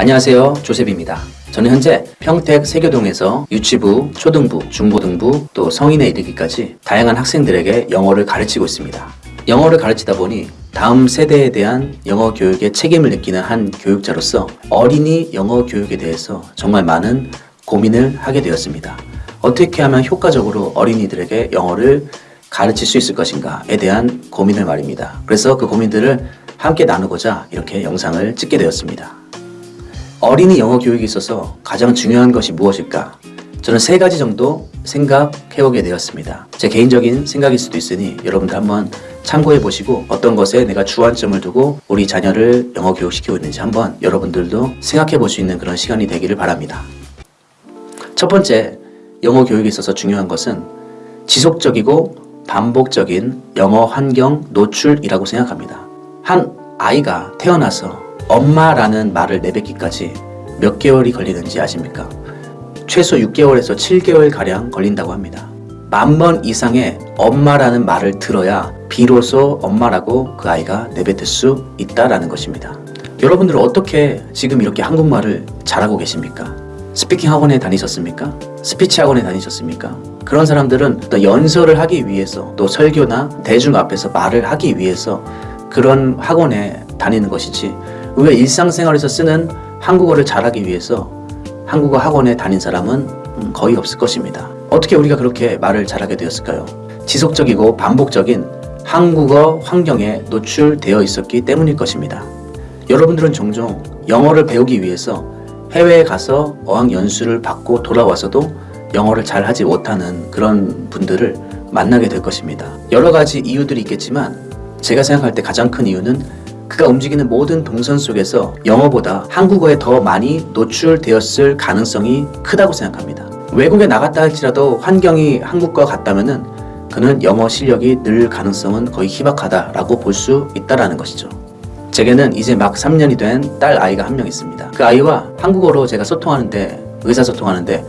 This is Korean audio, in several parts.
안녕하세요. 조셉입니다. 저는 현재 평택 세교동에서 유치부, 초등부, 중고등부 또 성인에 이르기까지 다양한 학생들에게 영어를 가르치고 있습니다. 영어를 가르치다 보니 다음 세대에 대한 영어 교육의 책임을 느끼는 한 교육자로서 어린이 영어 교육에 대해서 정말 많은 고민을 하게 되었습니다. 어떻게 하면 효과적으로 어린이들에게 영어를 가르칠 수 있을 것인가에 대한 고민을 말입니다. 그래서 그 고민들을 함께 나누고자 이렇게 영상을 찍게 되었습니다 어린이 영어 교육에 있어서 가장 중요한 것이 무엇일까? 저는 세 가지 정도 생각해보게 되었습니다. 제 개인적인 생각일 수도 있으니 여러분들 한번 참고해 보시고 어떤 것에 내가 주안점을 두고 우리 자녀를 영어 교육시키고 있는지 한번 여러분들도 생각해 볼 수 있는 그런 시간이 되기를 바랍니다. 첫 번째, 영어 교육에 있어서 중요한 것은 지속적이고 반복적인 영어 환경 노출이라고 생각합니다. 한 아이가 태어나서 엄마라는 말을 내뱉기까지 몇 개월이 걸리는지 아십니까? 최소 6개월에서 7개월 가량 걸린다고 합니다. 만 번 이상의 엄마라는 말을 들어야 비로소 엄마라고 그 아이가 내뱉을 수 있다라는 것입니다. 여러분들은 어떻게 지금 이렇게 한국말을 잘하고 계십니까? speaking 학원에 다니셨습니까? 스피치 학원에 다니셨습니까? 그런 사람들은 또 연설을 하기 위해서 또 설교나 대중 앞에서 말을 하기 위해서 그런 학원에 다니는 것이지 우리가 일상생활에서 쓰는 한국어를 잘하기 위해서 한국어 학원에 다닌 사람은 음, 거의 없을 것입니다. 어떻게 우리가 그렇게 말을 잘하게 되었을까요? 지속적이고 반복적인 한국어 환경에 노출되어 있었기 때문일 것입니다. 여러분들은 종종 영어를 배우기 위해서 해외에 가서 어학연수를 받고 돌아와서도 영어를 잘 하지 못하는 그런 분들을 만나게 될 것입니다. 여러 가지 이유들이 있겠지만 제가 생각할 때 가장 큰 이유는 그가 움직이는 모든 동선 속에서 영어보다 한국어에 더 많이 노출되었을 가능성이 크다고 생각합니다. 외국에 나갔다 할지라도 환경이 한국과 같다면은 그는 영어 실력이 늘 가능성은 거의 희박하다라고 볼 수 있다라는 것이죠. 제게는 이제 막 3년이 된 딸 아이가 한 명 있습니다. 그 아이와 한국어로 제가 소통하는데 의사소통하는데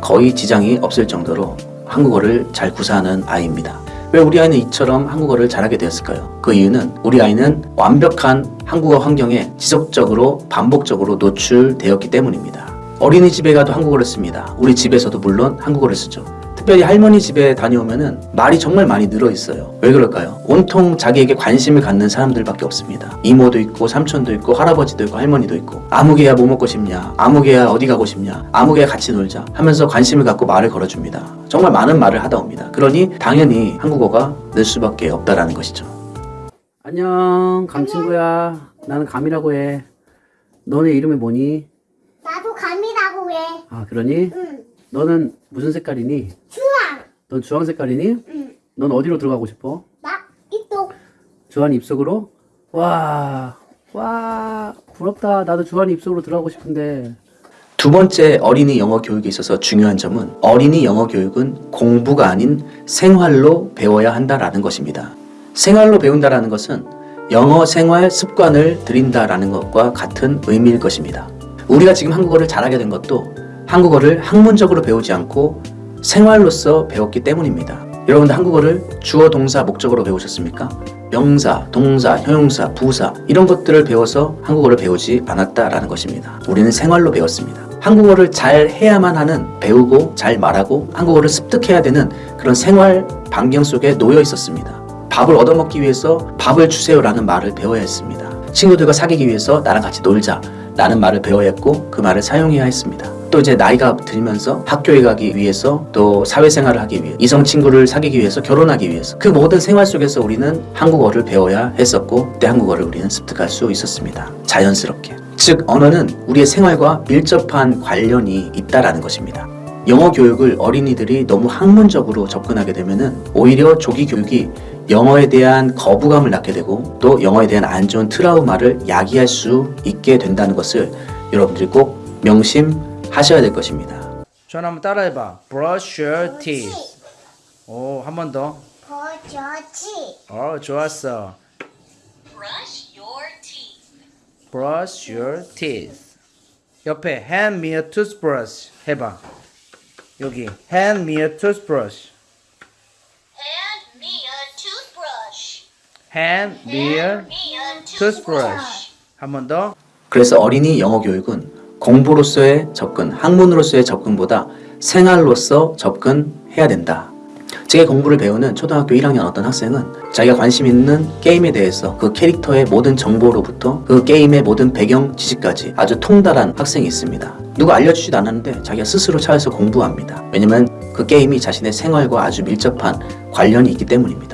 거의 지장이 없을 정도로 한국어를 잘 구사하는 아이입니다. 왜 우리 아이는 이처럼 한국어를 잘하게 되었을까요? 그 이유는 우리 아이는 완벽한 한국어 환경에 지속적으로 반복적으로 노출되었기 때문입니다. 어린이집에 가도 한국어를 씁니다. 우리 집에서도 물론 한국어를 쓰죠. 특별히 할머니 집에 다녀오면은 말이 정말 많이 늘어 있어요. 왜 그럴까요? 온통 자기에게 관심을 갖는 사람들밖에 없습니다. 이모도 있고 삼촌도 있고 할아버지도 있고 할머니도 있고 아무개야 뭐 먹고 싶냐 아무개야 어디 가고 싶냐 아무개야 같이 놀자 하면서 관심을 갖고 말을 걸어줍니다. 정말 많은 말을 하다 옵니다. 그러니 당연히 한국어가 늘 수밖에 없다라는 것이죠. 안녕 감 친구야 나는 감이라고 해. 너네 이름이 뭐니? 나도 감이라고 해. 아 그러니? 응. 너는 무슨 색깔이니? 주황. 넌 주황 색깔이니? 응. 넌 어디로 들어가고 싶어? 나 이쪽. 주한이 입속으로? 와, 와, 부럽다. 나도 주한이 입속으로 들어가고 싶은데. 두 번째 어린이 영어 교육에 있어서 중요한 점은 어린이 영어 교육은 공부가 아닌 생활로 배워야 한다라는 것입니다. 생활로 배운다라는 것은 영어 생활 습관을 들인다라는 것과 같은 의미일 것입니다. 우리가 지금 한국어를 잘하게 된 것도 한국어를 학문적으로 배우지 않고 생활로서 배웠기 때문입니다. 여러분들 한국어를 주어, 동사, 목적으로 배우셨습니까? 명사, 동사, 형용사, 부사 이런 것들을 배워서 한국어를 배우지 않았다라는 것입니다. 우리는 생활로 배웠습니다. 한국어를 잘 해야만 하는 배우고 잘 말하고 한국어를 습득해야 되는 그런 생활 반경 속에 놓여 있었습니다. 밥을 얻어먹기 위해서 밥을 주세요라는 말을 배워야 했습니다. 친구들과 사귀기 위해서 나랑 같이 놀자 라는 말을 배워야 했고 그 말을 사용해야 했습니다. 또 이제 나이가 들면서 학교에 가기 위해서 또 사회생활을 하기 위해 이성 친구를 사귀기 위해서 결혼하기 위해서 그 모든 생활 속에서 우리는 한국어를 배워야 했었고 그때 한국어를 우리는 습득할 수 있었습니다. 자연스럽게. 즉 언어는 우리의 생활과 밀접한 관련이 있다라는 것입니다. 영어 교육을 어린이들이 너무 학문적으로 접근하게 되면은 오히려 조기 교육이 영어에 대한 거부감을 낳게 되고 또 영어에 대한 안 좋은 트라우마를 야기할 수 있게 된다는 것을 여러분들이 꼭 명심 하셔야 될 것입니다. 전화 한번 따라해봐. Brush your teeth. 오, 한 번 더. 버저치. 어, 좋았어. Brush your teeth. Brush your teeth. 옆에 hand me a toothbrush 해봐. 여기 hand me a toothbrush. Hand me a toothbrush. hand Me a toothbrush. 한 번 더. 그래서 어린이 영어 교육은 공부로서의 접근, 학문으로서의 접근보다 생활로서 접근해야 된다. 제 공부를 배우는 초등학교 1학년 어떤 학생은 자기가 관심 있는 게임에 대해서 그 캐릭터의 모든 정보로부터 그 게임의 모든 배경 지식까지 아주 통달한 학생이 있습니다. 누가 알려주지도 않았는데 자기가 스스로 찾아서 공부합니다. 왜냐면 그 게임이 자신의 생활과 아주 밀접한 관련이 있기 때문입니다.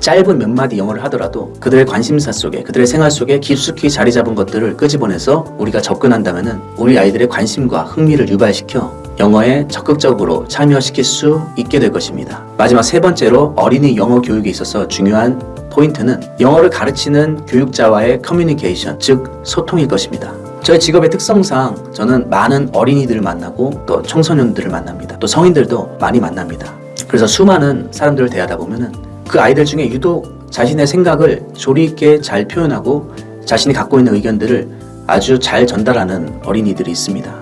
짧은 몇 마디 영어를 하더라도 그들의 관심사 속에 그들의 생활 속에 깊숙이 자리 잡은 것들을 끄집어내서 우리가 접근한다면 은 우리 아이들의 관심과 흥미를 유발시켜 영어에 적극적으로 참여시킬 수 있게 될 것입니다. 마지막 세 번째로 어린이 영어 교육에 있어서 중요한 포인트는 영어를 가르치는 교육자와의 커뮤니케이션, 즉 소통일 것입니다. 저의 직업의 특성상 저는 많은 어린이들을 만나고 또 청소년들을 만납니다. 또 성인들도 많이 만납니다. 그래서 수많은 사람들을 대하다 보면 은 그 아이들 중에 유독 자신의 생각을 조리 있게 잘 표현하고 자신이 갖고 있는 의견들을 아주 잘 전달하는 어린이들이 있습니다.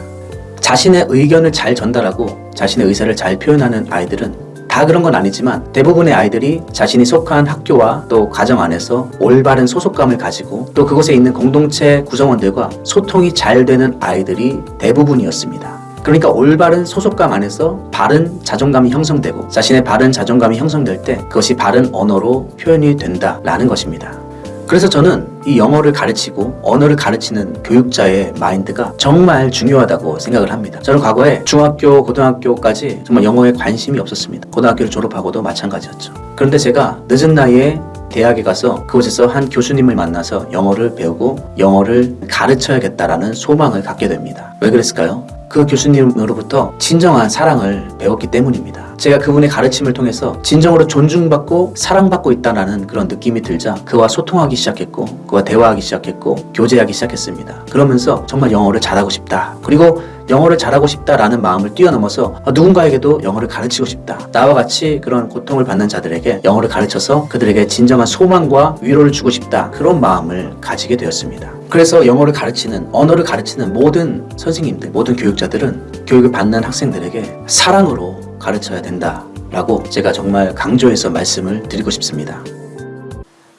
자신의 의견을 잘 전달하고 자신의 의사를 잘 표현하는 아이들은 다 그런 건 아니지만 대부분의 아이들이 자신이 속한 학교와 또 가정 안에서 올바른 소속감을 가지고 또 그곳에 있는 공동체 구성원들과 소통이 잘 되는 아이들이 대부분이었습니다. 그러니까 올바른 소속감 안에서 바른 자존감이 형성되고 자신의 바른 자존감이 형성될 때 그것이 바른 언어로 표현이 된다라는 것입니다. 그래서 저는 이 영어를 가르치고 언어를 가르치는 교육자의 마인드가 정말 중요하다고 생각을 합니다. 저는 과거에 중학교, 고등학교까지 정말 영어에 관심이 없었습니다. 고등학교를 졸업하고도 마찬가지였죠. 그런데 제가 늦은 나이에 대학에 가서 그곳에서 한 교수님을 만나서 영어를 배우고 영어를 가르쳐야겠다라는 소망을 갖게 됩니다. 왜 그랬을까요? 그 교수님으로부터 진정한 사랑을 배웠기 때문입니다. 제가 그분의 가르침을 통해서 진정으로 존중받고 사랑받고 있다는 그런 느낌이 들자 그와 소통하기 시작했고 그와 대화하기 시작했고 교제하기 시작했습니다. 그러면서 정말 영어를 잘하고 싶다. 그리고 영어를 잘하고 싶다라는 마음을 뛰어넘어서 누군가에게도 영어를 가르치고 싶다. 나와 같이 그런 고통을 받는 자들에게 영어를 가르쳐서 그들에게 진정한 소망과 위로를 주고 싶다. 그런 마음을 가지게 되었습니다. 그래서 영어를 가르치는, 언어를 가르치는 모든 선생님들, 모든 교육자들은 교육을 받는 학생들에게 사랑으로 가르쳐야 된다 라고 제가 정말 강조해서 말씀을 드리고 싶습니다.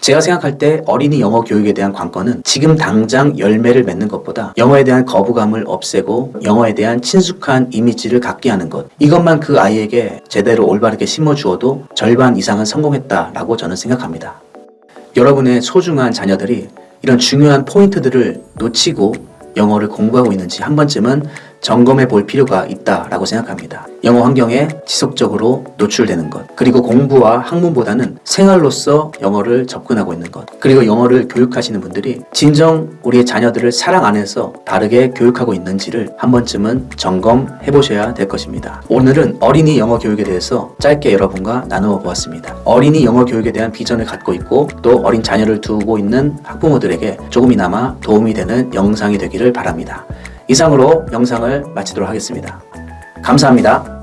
제가 생각할 때 어린이 영어 교육에 대한 관건은 지금 당장 열매를 맺는 것보다 영어에 대한 거부감을 없애고 영어에 대한 친숙한 이미지를 갖게 하는 것. 이것만 그 아이에게 제대로 올바르게 심어주어도 절반 이상은 성공했다라고 저는 생각합니다. 여러분의 소중한 자녀들이 이런 중요한 포인트들을 놓치고 영어를 공부하고 있는지 한 번쯤은 점검해 볼 필요가 있다라고 생각합니다. 영어 환경에 지속적으로 노출되는 것, 그리고 공부와 학문보다는 생활로서 영어를 접근하고 있는 것, 그리고 영어를 교육하시는 분들이 진정 우리의 자녀들을 사랑 안에서 바르게 교육하고 있는지를 한 번쯤은 점검해 보셔야 될 것입니다. 오늘은 어린이 영어 교육에 대해서 짧게 여러분과 나누어 보았습니다. 어린이 영어 교육에 대한 비전을 갖고 있고 또 어린 자녀를 두고 있는 학부모들에게 조금이나마 도움이 되는 영상이 되기를 바랍니다. 이상으로 영상을 마치도록 하겠습니다. 감사합니다.